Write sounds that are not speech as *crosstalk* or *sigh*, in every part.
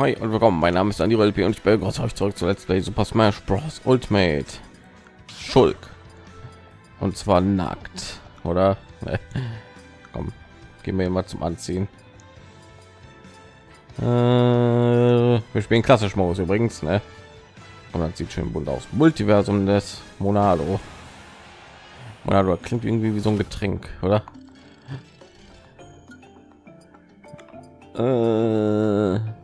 hi und willkommen. Mein Name ist Andy LP und ich begrüße euch zurück zu Let's Play Super Smash Bros. Ultimate Schulk. Und zwar nackt, oder? *laughs* Komm, gehen wir mal zum Anziehen. Äh, wir spielen klassisch Modus übrigens, ne? Und das sieht schön bunt aus. Multiversum des Monado. Monado klingt irgendwie wie so ein Getränk, oder? Äh,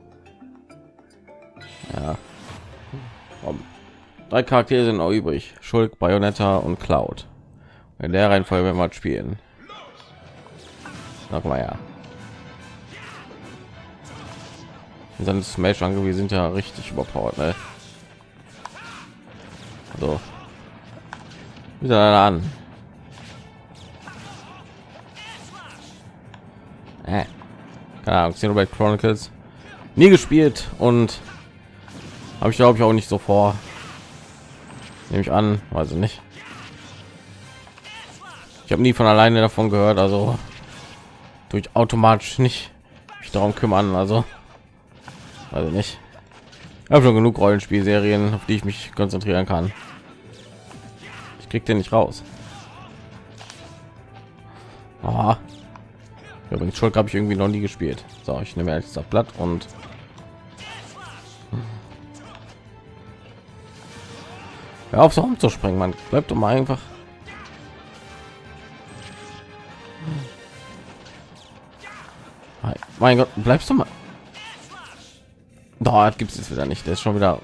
ja. Drei Charaktere sind auch übrig. Schulk, Bayonetta und Cloud. In der Reihenfolge werden wir spielen. Noch mal ja. Dann Smash angewiesen sind ja richtig überpowered, ne? So. Wieder an. Äh keine Ahnung, Xenoblade Chronicles nie gespielt und habe ich glaube ich auch nicht so vor. Nehme ich an, weiß ich nicht. Ich habe nie von alleine davon gehört, also durch automatisch nicht mich darum kümmern, also also nicht. Ich habe schon genug Rollenspielserien, auf die ich mich konzentrieren kann. Ich krieg den nicht raus. Aha. Übrigens Schulk habe ich irgendwie noch nie gespielt. So, ich nehme jetzt das Blatt und Hör auf so umzuspringen, man bleibt doch mal einfach. Mein Gott, bleibst du mal. Dort gibt es wieder nicht. Der ist schon wieder.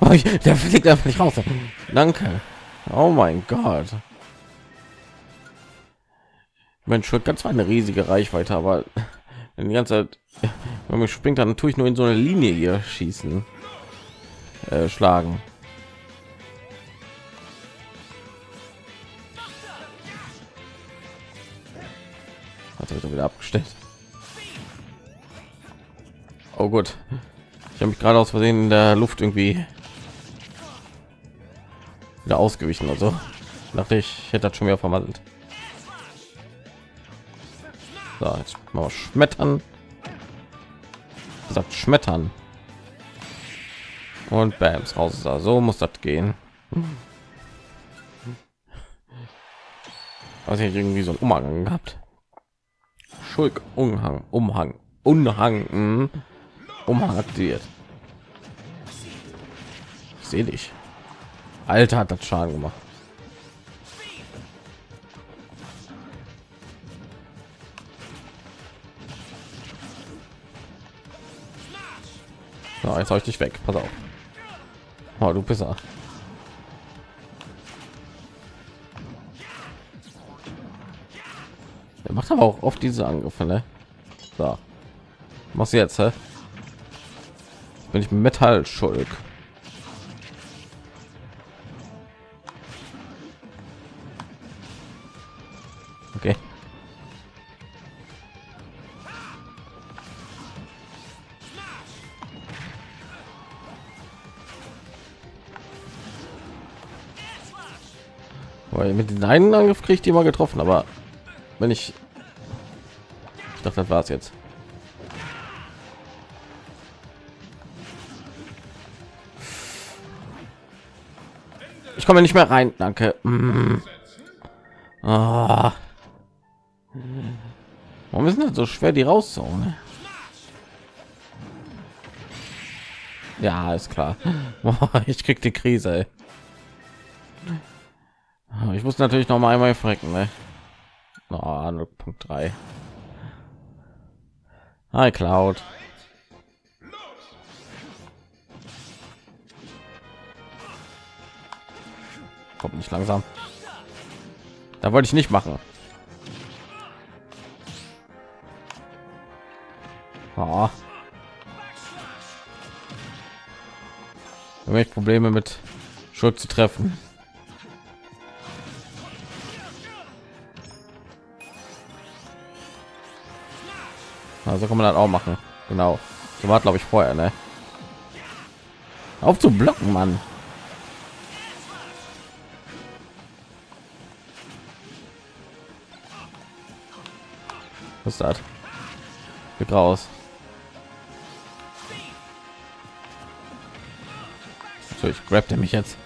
Oh, der fliegt einfach nicht raus. Danke. Oh mein Gott. Mensch, wird ganz eine riesige Reichweite, aber die ganze Zeit, wenn man springt, dann tue ich nur in so eine Linie hier schießen, äh, schlagen. Hat er wieder abgestellt. Oh gut, ich habe mich gerade aus Versehen in der Luft irgendwie wieder ausgewichen. Also dachte ich, ich hätte das schon wieder verwandelt. So, jetzt mal schmettern. Sagt schmettern. Und Bams raus ist da. So muss das gehen. Was ich irgendwie so ein Umhang gehabt. Schulk Umhang, Umhang, Umhang, hm. Umhang aktiviert. Dich. Alter hat das Schaden gemacht. So, jetzt habe ich dich weg. Pass auf. Oh, du Pisser. Er macht aber auch oft diese Angriffe, ne? So. Was jetzt, hä? Bin ich Metall schuld? Mit den einen Angriff kriegt die mal getroffen, aber wenn ich ich dachte, das war es jetzt. Ich komme nicht mehr rein, danke. Mm. Ah. Warum ist das so schwer, die rauszuholen? Ja, ist klar. *laughs* ich krieg die Krise. Ey. Ich muss natürlich noch mal einmal frecken, ne? Oh, 0.3. Hi Cloud. Kommt nicht langsam. Da wollte ich nicht machen. Oh. Ich Probleme mit Schuld zu treffen. Also kann man das auch machen. Genau. So war glaube ich vorher, ne? Auf zu blocken, Mann. Was ist das? Geht raus. So, ich grab der mich jetzt.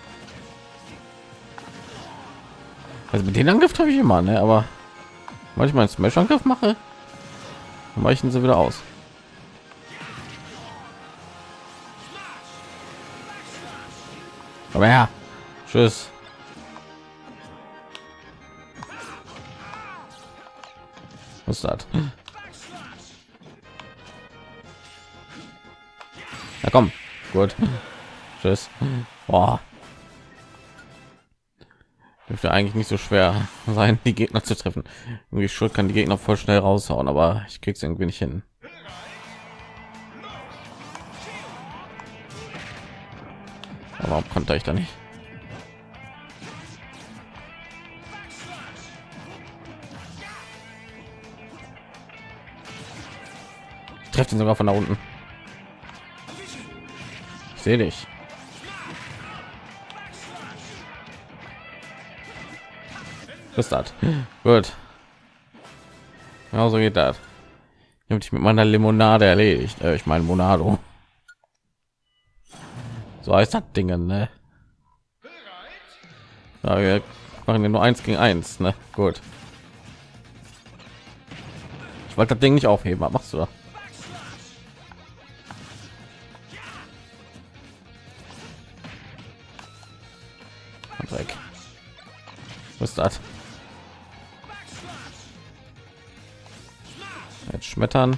Also mit den Angriff habe ich immer, ne? Aber manchmal einen Smash-Angriff mache, dann weichen sie wieder aus. Aber ja, tschüss. Was ist das? Na komm, gut. Tschüss. Boah. Dürfte eigentlich nicht so schwer *laughs* sein, die Gegner zu treffen. Irgendwie schuld kann die Gegner voll schnell raushauen, aber ich krieg's irgendwie nicht hin. Aber warum konnte ich da nicht? Ich treffe ihn sogar von da unten. Ich sehe dich. Das? Gut. Ja, so geht das. Ich mit meiner Limonade erledigt. Äh, ich meine Monado. So heißt das Ding, ne? Ja, wir machen ja nur eins gegen eins, ne? Gut. Ich wollte das Ding nicht aufheben. Was machst du da? Dreck. Was ist das? Schmettern.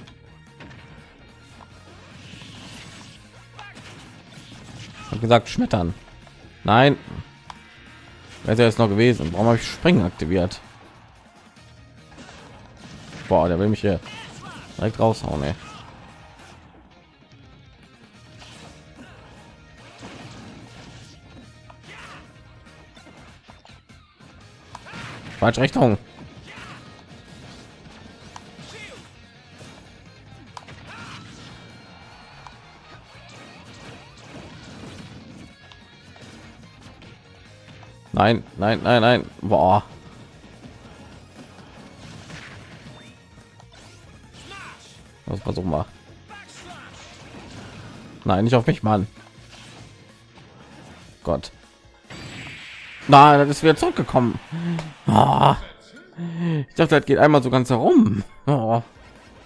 Hab gesagt schmettern. Nein. Wäre jetzt noch gewesen. Warum habe ich Springen aktiviert? Boah, der will mich hier direkt raushauen, ey. Falsche Richtung. Nein, nein, nein, nein. Boah. Was versuchen wir? Nein, nicht auf mich, Mann. Gott. Nein, das ist wieder zurückgekommen. Oh. Ich dachte, das geht einmal so ganz herum. Oh.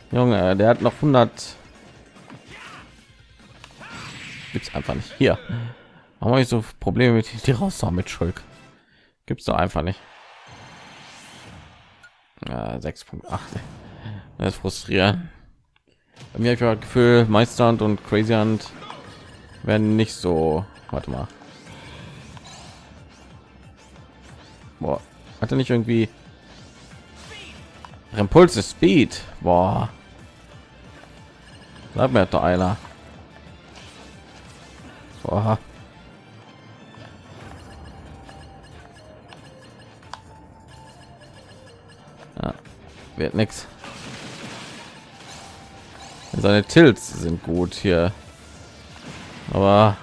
Junge, der hat noch 100. Gibt's einfach nicht hier. Warum habe ich so Probleme mit die raus mit Schulk? Gibt's doch einfach nicht. Ja, 6.8. Das ist frustrierend. Bei mir habe ich das Gefühl, Meisterhand und Crazy Hand werden nicht so. Warte mal. Boah, hat er nicht irgendwie Impulse Speed? Boah. Sag mir doch einer. Boah. Wird nichts. Seine Tilts sind gut hier. Aber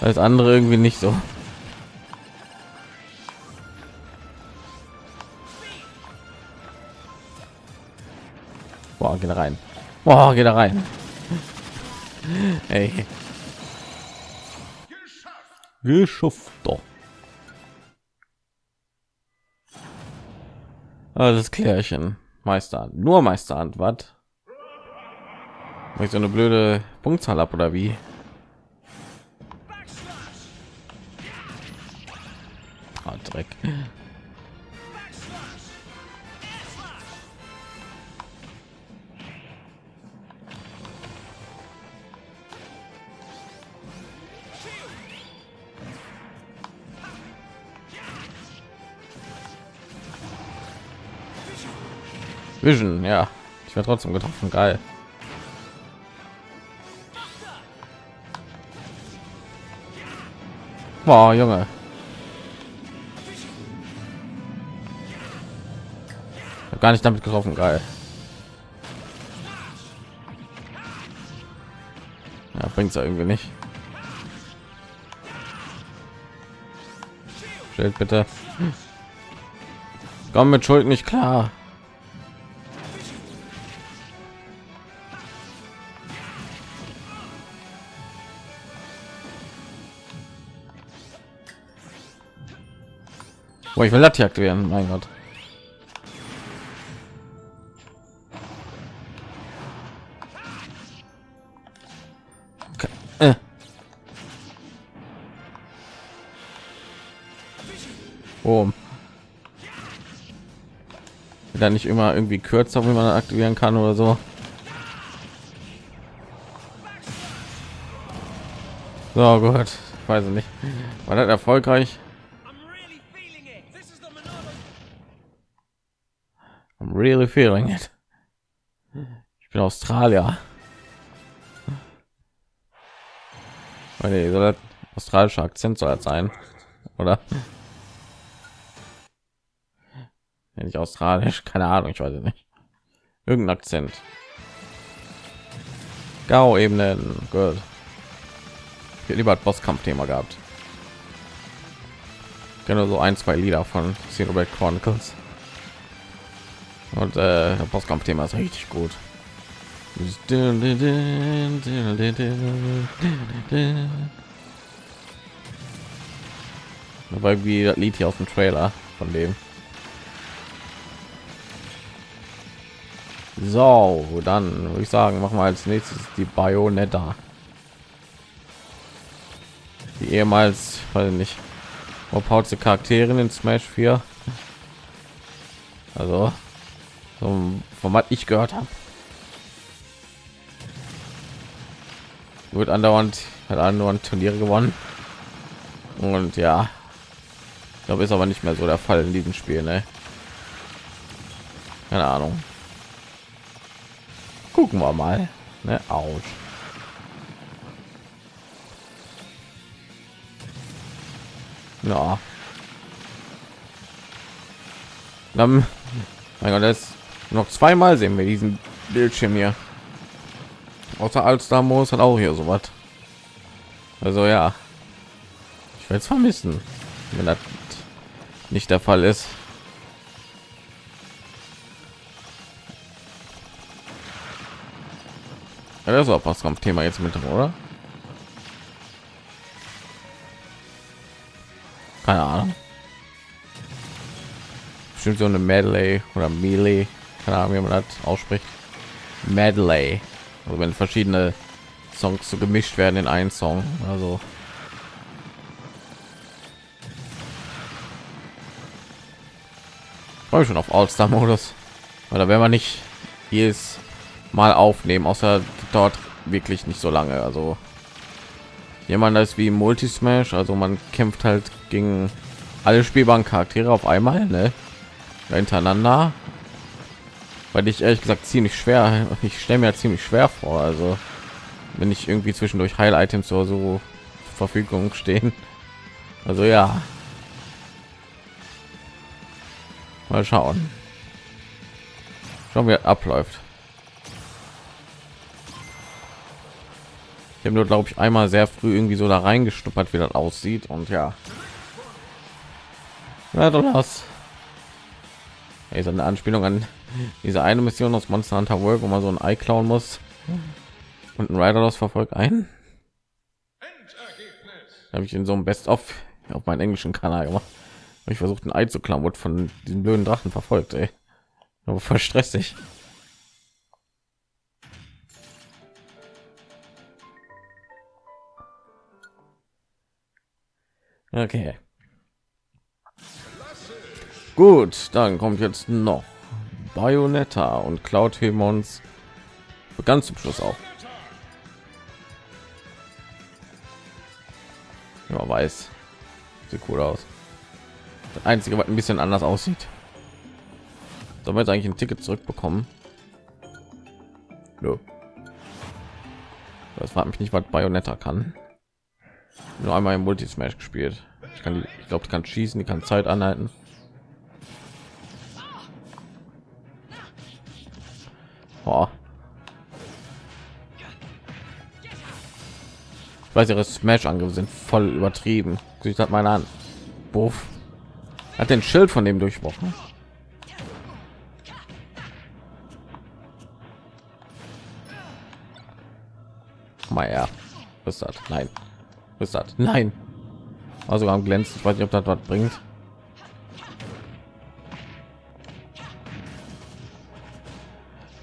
als andere irgendwie nicht so Boah, geht rein. Boah, geht da rein. Ey. Geschafft doch. Ah, das Klärchen. Meister. Nur Meisterhand, was? Ich so eine blöde Punktzahl ab oder wie? Dreck. Vision, ja. Ich werde trotzdem getroffen, geil. Boah, Junge. gar nicht damit getroffen geil ja, bringt es irgendwie nicht Schild bitte Komm mit Schuld nicht klar. Boah, ich will das hier aktivieren, mein Gott. Äh. Oh. Da nicht immer irgendwie kürzer, wie man aktivieren kann oder so. So gut, weiß ich nicht. War das erfolgreich? Really feeling it. Ich bin Australier. Nee, soll das australischer Akzent soll das sein, oder? Ja, nicht australisch, keine Ahnung, ich weiß nicht. Irgendein Akzent. Gau-Ebenen, gut. Ich lieber ein Bosskampf-Thema gehabt. Genau so ein, zwei Lieder von Xenoblade Chronicles. Und äh, Bosskampf-Thema ist richtig gut. Dabei wie das Lied hier aus dem Trailer von dem. So, dann würde ich sagen, machen wir als nächstes die Bayonetta. Die ehemals, weil nicht, überpaute Charakterin in Smash 4. Also, vom, vom was ich gehört habe. Wird andauernd, hat andauernd Turniere gewonnen. Und ja, ich glaube, ist aber nicht mehr so der Fall in diesem Spiel, ne? Keine Ahnung gucken wir mal ne aus ja dann mein Gott, das noch zweimal sehen wir diesen bildschirm hier. Außer als da muss hat auch hier so was also ja. Ich werde es vermissen wenn das nicht der fall ist. Ja, das auch was kampf thema jetzt mit oder? Keine ahnung. Bestimmt so eine medley oder melee keine ahnung wie man das ausspricht. Medley. Also wenn verschiedene songs so gemischt werden in einen song also. Freue schon auf all star modus weil da wäre man nicht jedes mal aufnehmen außer dort wirklich nicht so lange. Also jemand ist wie multi smash also man kämpft halt gegen alle spielbaren charaktere auf einmal ne? hintereinander weil ich ehrlich gesagt ziemlich schwer ich stelle mir ziemlich schwer vor also wenn ich irgendwie zwischendurch heil items oder so zur verfügung stehen. Also ja. Mal schauen. Schauen wir abläuft. Habe nur glaube ich einmal sehr früh irgendwie so da reingestuppert wie das aussieht und ja. Ja ist eine anspielung an diese eine mission aus monster hunter world wo man so ein ei klauen muss und ein rider das verfolgt ein habe ich in so einem best of auf meinen englischen kanal gemacht ich versucht ein ei zu klauen wird von diesem blöden drachen verfolgt ey. aber voll stressig Okay. Gut, dann kommt jetzt noch Bayonetta und Cloud Hemons ganz zum Schluss auch. Ja, weiß. Sieht cool aus. Das einzige, was ein bisschen anders aussieht. Sollen wir jetzt eigentlich ein Ticket zurückbekommen? No. Das fragt mich nicht, was Bayonetta kann nur einmal im multi smash gespielt ich kann die ich glaube kann schießen die kann zeit anhalten Boah. Ich weiß ihre Smash Angriffe sind voll übertrieben. Sich hat meine an. Buff. Hat den Schild von dem durchbrochen. Meier. Was ist das? Nein. Was ist das? Nein. Also am glänzen. Ich weiß nicht, ob das was bringt.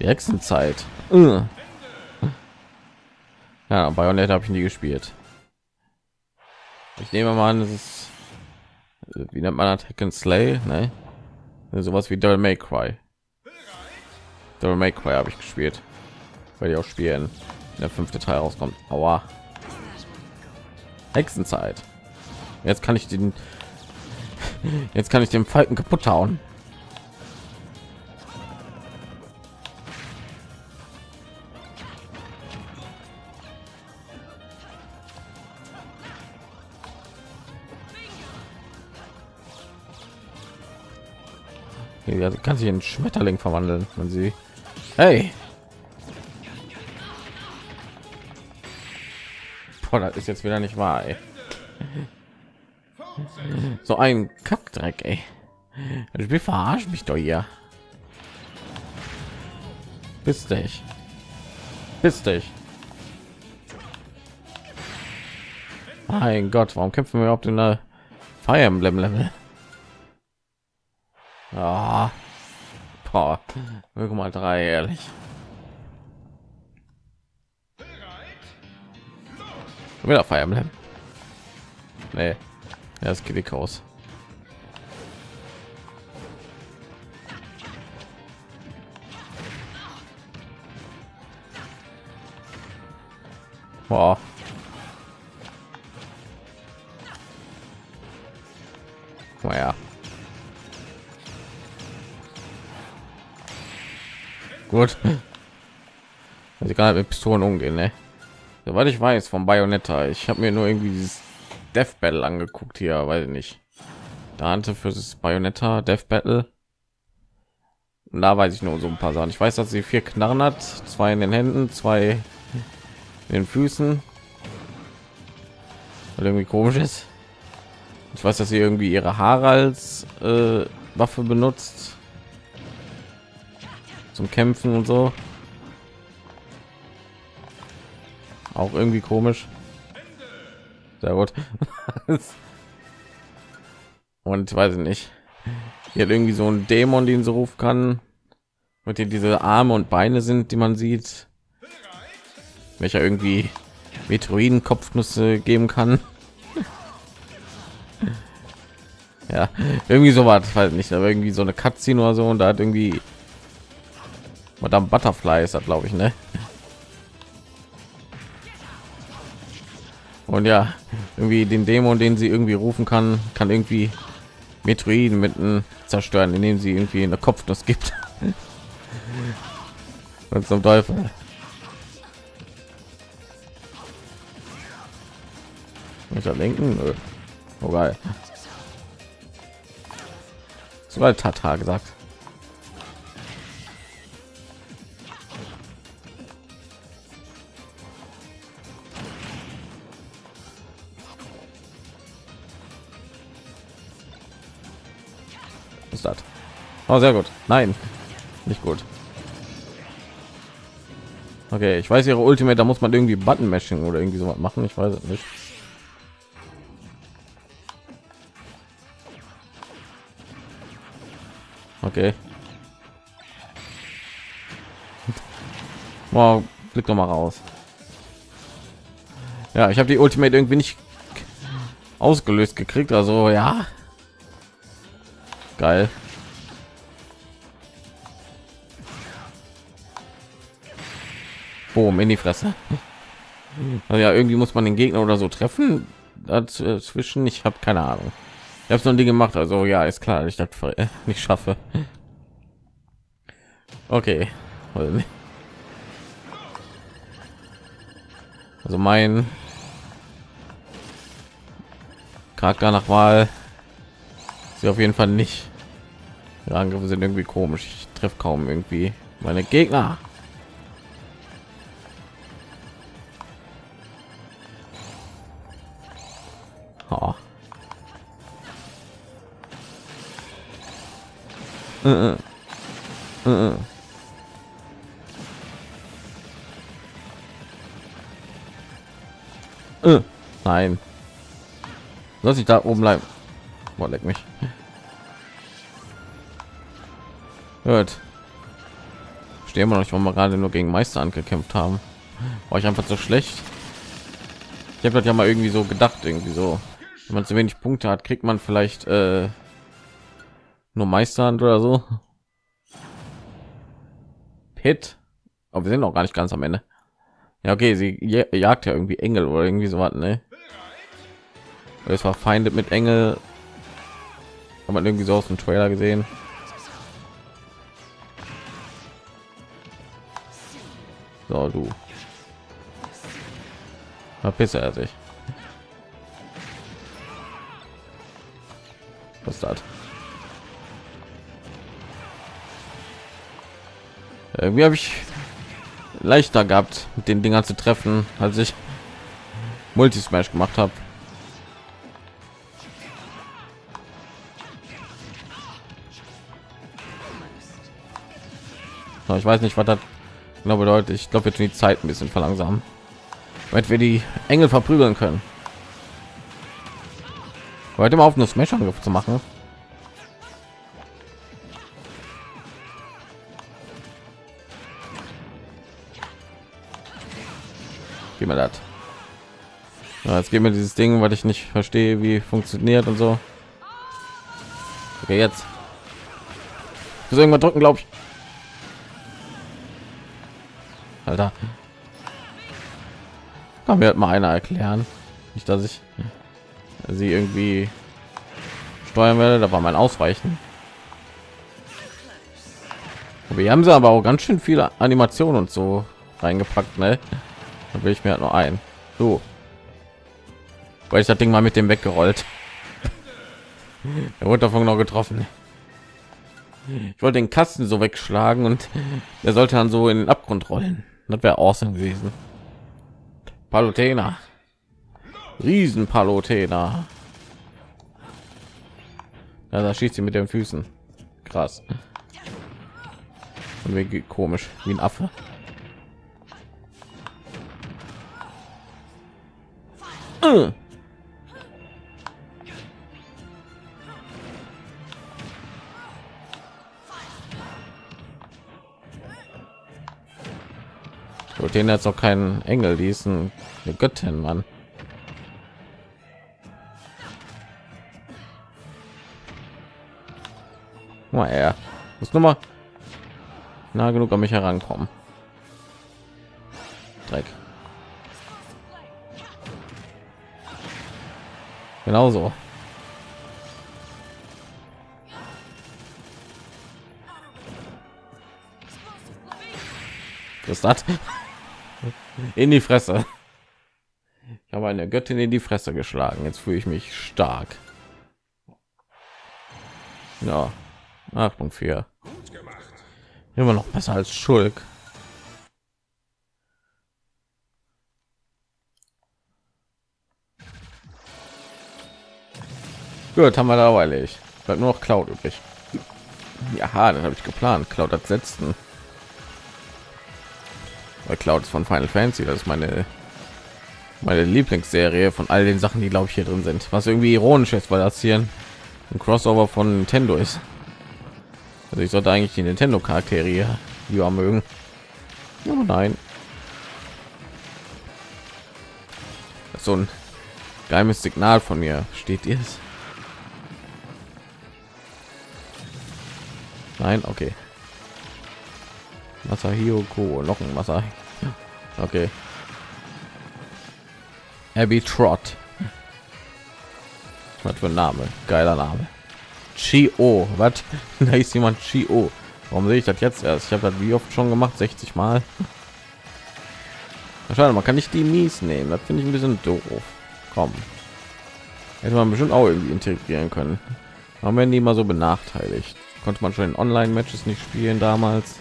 Hexenzeit äh. ja Bayonetta habe ich nie gespielt. Ich nehme mal an es ist wie nennt man das Hack and Slay? Ne? sowas wie Devil May Cry. Devil May Cry habe ich gespielt. Weil ich auch spielen der fünfte Teil rauskommt. Aua. Hexenzeit. Jetzt kann ich den *laughs* jetzt kann ich den Falken kaputt hauen Ja, kann sich in Schmetterling verwandeln, wenn sie. Hey! Boah, das ist jetzt wieder nicht wahr. Ey. So ein Kackdreck, ey. Das Spiel verarscht mich doch hier. Bist dich. Bist dich. Mein Gott, warum kämpfen wir überhaupt in der Fire Emblem Level? Ja. Boah. mal drei, ehrlich. Wieder Fire Emblem. Nee. Ja, das geht aus. Boah. Gut. Also halt mit Pistolen umgehen, ne? Soweit ich weiß vom Bayonetta. Ich habe mir nur irgendwie dieses Death Battle angeguckt hier, weiß ich nicht. Dante für das Bayonetta Death Battle. Und da weiß ich nur so ein paar Sachen. Ich weiß, dass sie vier Knarren hat, zwei in den Händen, zwei in den Füßen. Weil irgendwie komisch ist. Ich weiß, dass sie irgendwie ihre Haare als äh, Waffe benutzt zum Kämpfen und so. Auch irgendwie komisch. Sehr gut. *laughs* und weiß ich nicht. Hier hat irgendwie so ein Dämon, den so rufen kann. Mit dem diese Arme und Beine sind, die man sieht. Welcher irgendwie Meteoriden Kopfnüsse geben kann. *laughs* ja, irgendwie so war halt nicht, aber irgendwie so eine Cutscene oder so und da hat irgendwie Madame Butterfly ist das, glaube ich, ne? Und ja, irgendwie den Dämon, den sie irgendwie rufen kann, kann irgendwie Metroiden mitten zerstören, indem sie irgendwie in der Kopfnuss gibt. *laughs* Und zum Teufel. Mit der linken? Oh geil. Sogar Tata gesagt. Ist das? Oh, sehr gut. Nein. Nicht gut. Okay ich weiß ihre ultimate da muss man irgendwie button mashing oder irgendwie so was machen ich weiß es nicht. Okay. Wow blick doch mal raus. Ja ich habe die ultimate irgendwie nicht ausgelöst gekriegt also ja Geil. Boom, in die Fresse. *laughs* Also ja, irgendwie muss man den Gegner oder so treffen. Dazwischen, ich habe keine Ahnung. Ich habe so ein Ding gemacht, also ja, ist klar, ich das *laughs* nicht schaffe. Okay. Also mein Charakter nach Wahl sie auf jeden Fall nicht die angriffe sind irgendwie komisch ich treffe kaum irgendwie meine gegner oh. Uh -uh. Uh nein. Lass ich da oben bleiben. Boah, leck mich. Hört. Stehen wir noch nicht, warum wir gerade nur gegen Meister angekämpft haben. War ich einfach so schlecht. Ich habe das ja mal irgendwie so gedacht, irgendwie so. Wenn man zu wenig Punkte hat, kriegt man vielleicht äh, nur Meisterhand oder so. Pit. Aber wir sind noch gar nicht ganz am Ende. Ja, okay, sie jagt ja irgendwie Engel oder irgendwie so was, ne? Es war Feinde mit Engel. Hat man irgendwie so aus dem Trailer gesehen. So, du. Verpisse er sich. Was das? Irgendwie habe ich leichter gehabt, mit den Dingern zu treffen, als ich Multismash gemacht habe. Ich weiß nicht, was das genau bedeutet. Ich glaube, jetzt die Zeit ein bisschen verlangsamen, damit wir die Engel verprügeln können. Heute mal auf eine Smash-Angriff zu machen. Gib mir das. Ja, jetzt geben wir dieses Ding, weil ich nicht verstehe, wie funktioniert und so. Okay, jetzt. Ich muss irgendwann drücken, glaube ich. Alter. Kann mir halt mal einer erklären. Nicht, dass ich sie irgendwie steuern werde. Da war mein Ausweichen. Wir haben sie aber auch ganz schön viele Animationen und so reingepackt, ne? Da will ich mir halt nur ein. So. Weil ich das Ding mal mit dem weggerollt. *laughs* er wurde davon noch getroffen. Ich wollte den Kasten so wegschlagen und er sollte dann so in den Abgrund rollen. Das wäre awesome gewesen. Palutena. Riesen Palutena. Ja, da schießt sie mit den Füßen. Krass. Und wie komisch, wie ein Affe. Äh. So, den jetzt auch keinen Engel, die eine Göttin, Mann. Mal er muss nur mal nah genug an mich herankommen. Dreck. Genauso. Ist das? In die Fresse. Ich habe eine Göttin in die Fresse geschlagen. Jetzt fühle ich mich stark. Ja, Achtung für immer noch besser als Schulk. Gut, haben wir da erledigt. Bleibt nur noch Cloud übrig. Ja, dann habe ich geplant. Cloud als letzten. Weil Cloud ist von Final Fantasy, das ist meine meine Lieblingsserie von all den Sachen, die glaube ich hier drin sind. Was irgendwie ironisch ist, weil das hier ein Crossover von Nintendo ist. Also ich sollte eigentlich die Nintendo Charaktere hier lieber mögen. Aber nein. Das ist so ein geheimes Signal von mir. Steht ihr es? Nein, okay. Masahiko, noch ein Wasser. Okay. Abby Trot. Was für ein Name? Geiler Name. Chio. Was? *laughs* Da ist jemand Chio. Warum sehe ich das jetzt erst? Ich habe das wie oft schon gemacht, 60 Mal. *laughs* Schade, man kann nicht die mies nehmen. Das finde ich ein bisschen doof. Komm. Hätte man bestimmt auch irgendwie integrieren können. Warum werden die immer so benachteiligt? Konnte man schon in Online-Matches nicht spielen damals?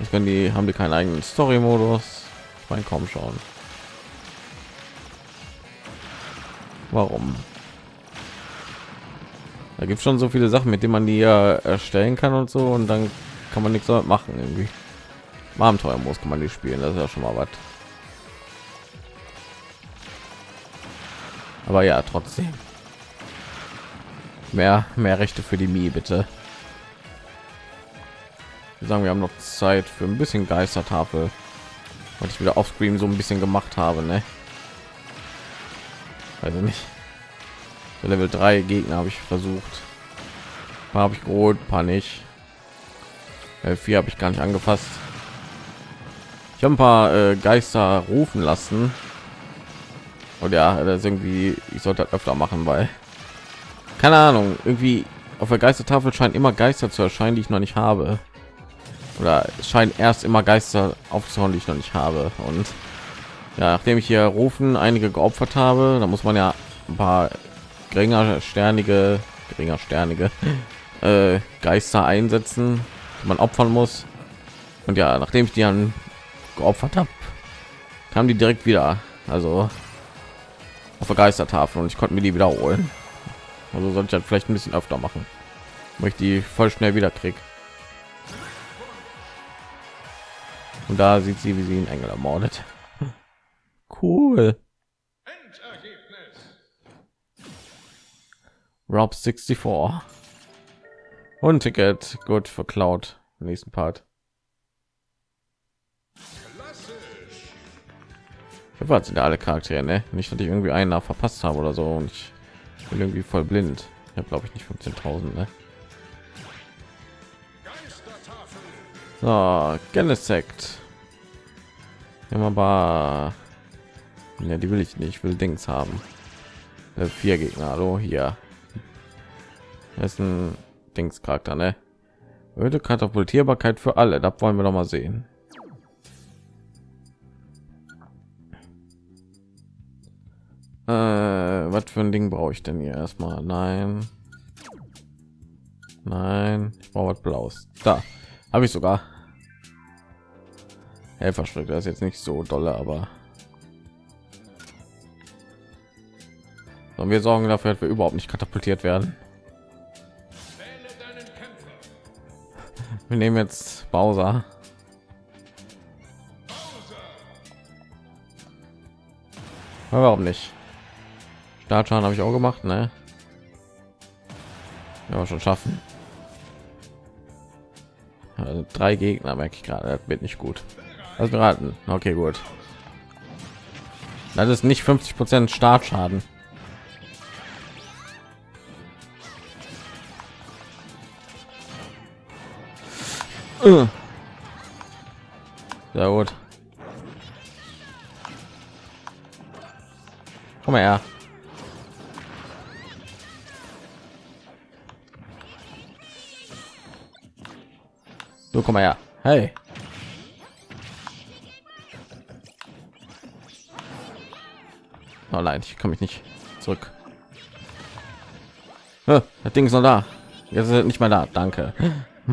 Ich kann die haben die keinen eigenen Story-Modus. Ich meine, kaum schauen. Warum? Da gibt es schon so viele Sachen, mit denen man die ja erstellen kann und so, und dann kann man nichts damit machen irgendwie. Abenteuer muss kann man die spielen, das ist ja schon mal was. Aber ja, trotzdem. Mehr, mehr Rechte für die Mi, bitte. Wir sagen, wir haben noch Zeit für ein bisschen Geistertafel, was ich wieder auf Screen so ein bisschen gemacht habe, ne? Also nicht. So Level 3 Gegner habe ich versucht. Habe ich geholt, paar nicht. Level 4 habe ich gar nicht angefasst. Ich habe ein paar äh, Geister rufen lassen. Und ja, das irgendwie, ich sollte das öfter machen, weil keine Ahnung, irgendwie auf der Geistertafel scheint immer Geister zu erscheinen, die ich noch nicht habe. Oder es scheint erst immer Geister aufzuhauen, die ich noch nicht habe. Und ja, nachdem ich hier rufen einige geopfert habe, da muss man ja ein paar geringer sternige, geringer sternige *laughs* äh, Geister einsetzen, die man opfern muss. Und ja, nachdem ich die dann geopfert habe, kam die direkt wieder. Also auf der Geistertafel und ich konnte mir die wiederholen. Also sollte ich halt vielleicht ein bisschen öfter machen, weil ich die voll schnell wieder krieg. Und da sieht sie, wie sie einen Engel ermordet. *laughs* Cool. Rob 64. Und Ticket, gut für Cloud. Nächsten Part. Was sind alle Charaktere, ne? Nicht, dass ich irgendwie einen verpasst habe oder so und ich bin irgendwie voll blind. Ich habe glaube ich nicht 15.000, ne? So, Genesect. Immer Ja, die will ich nicht. Ich will Dings haben. Äh, vier Gegner. Hallo, hier. Das ist ein Dings Charakter, ne? Öde Katapultierbarkeit für alle. Da wollen wir noch mal sehen. Äh, was für ein Ding brauche ich denn hier erstmal? Nein. Nein, ich brauche was Blaues. Da habe ich sogar. Helferschritt, das ist jetzt nicht so dolle, aber und wir sorgen dafür, dass wir überhaupt nicht katapultiert werden. Wir nehmen jetzt Bowser. Warum nicht? Startschaden habe ich auch gemacht, ne? Ja, schon schaffen. Also drei Gegner merke ich gerade, das wird nicht gut. Also beraten. Okay, gut. Das ist nicht 50 Prozent Startschaden. Sehr gut. Komm mal her. So, komm mal her. Hey. Nein, ich komme mich nicht zurück. Das Ding ist noch da. Jetzt ist nicht mal da. Danke. So,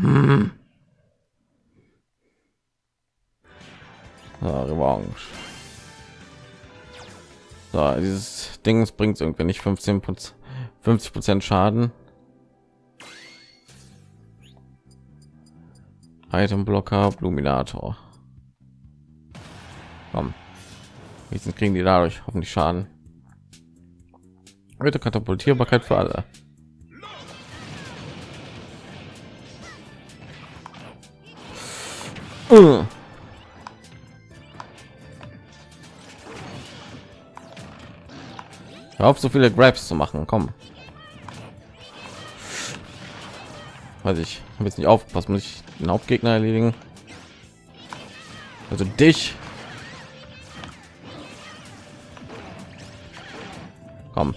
*laughs* Revanche. So, dieses Ding bringt irgendwie nicht 15 50 Prozent Schaden. Item Blocker, Bluminator. Komm. Jetzt kriegen die dadurch hoffentlich Schaden. Heute Katapultierbarkeit für alle. Uh. Hör auf, so viele Grabs zu machen. Komm. Weiß ich. Habe jetzt nicht auf, was muss ich den Hauptgegner erledigen? Also dich. Komm.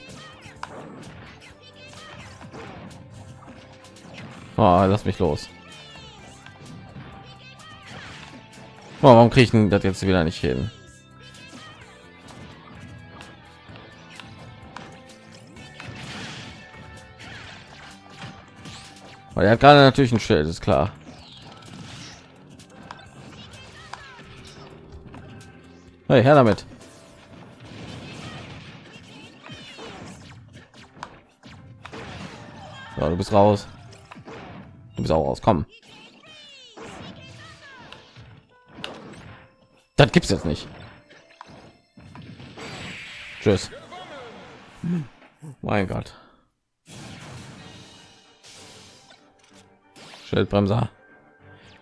Oh, lass mich los. Oh, warum kriege ich das jetzt wieder nicht hin? Weil er hat gerade natürlich ein Schild, ist klar. Hey, her damit. So, du bist raus. Du bist auch raus. Komm. Das gibt's jetzt nicht. Tschüss. Mein Gott. Schildbremser.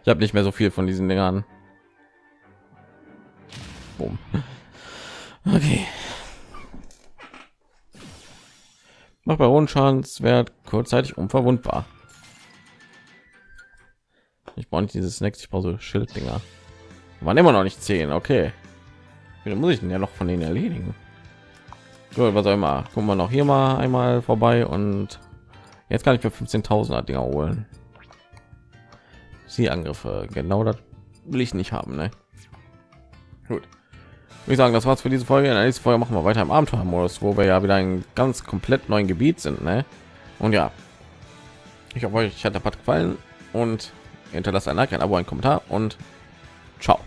Ich habe nicht mehr so viel von diesen Dingern. Boom. Okay. Macht Baronenschadenswert kurzzeitig unverwundbar. Ich brauche nicht dieses Snacks, ich brauche so Schilddinger. Waren immer noch nicht zehn, okay. Wie muss ich denn ja noch von denen erledigen? Gut, was auch immer. Gucken wir noch hier mal einmal vorbei und jetzt kann ich für 15.000er Dinger holen. Sie Angriffe, genau das will ich nicht haben, ne? Gut. Ich sagen, das war's für diese Folge. In der nächsten Folge machen wir weiter im Abenteuermodus, wo wir ja wieder ein ganz komplett neuen Gebiet sind, ne? Und ja, ich hoffe, euch hat der Part gefallen und hinterlasst ein Like, ein Abo, ein Kommentar und ciao.